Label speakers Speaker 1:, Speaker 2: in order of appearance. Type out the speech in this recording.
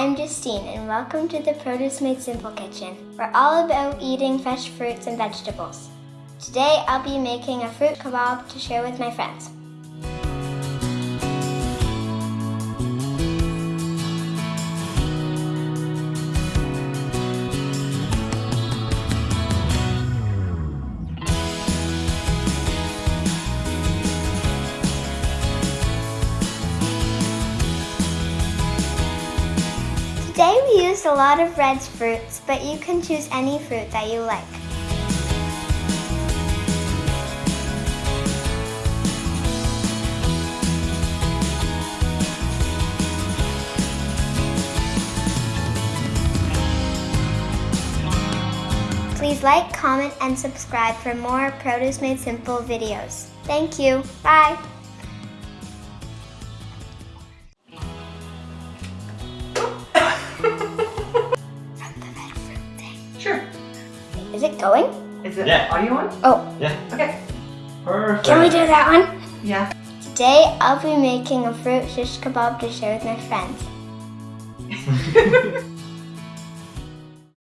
Speaker 1: I'm Justine and welcome to the Produce Made Simple Kitchen. We're all about eating fresh fruits and vegetables. Today I'll be making a fruit kebab to share with my friends. Today we used a lot of red fruits, but you can choose any fruit that you like. Please like, comment, and subscribe for more Produce Made Simple videos. Thank you. Bye. Is it going?
Speaker 2: Is it
Speaker 3: Yeah.
Speaker 2: audio on?
Speaker 1: Oh,
Speaker 3: Yeah.
Speaker 2: Okay.
Speaker 3: Perfect.
Speaker 1: can we do that one?
Speaker 2: Yeah.
Speaker 1: Today I'll be making a fruit shish kebab to share with my friends.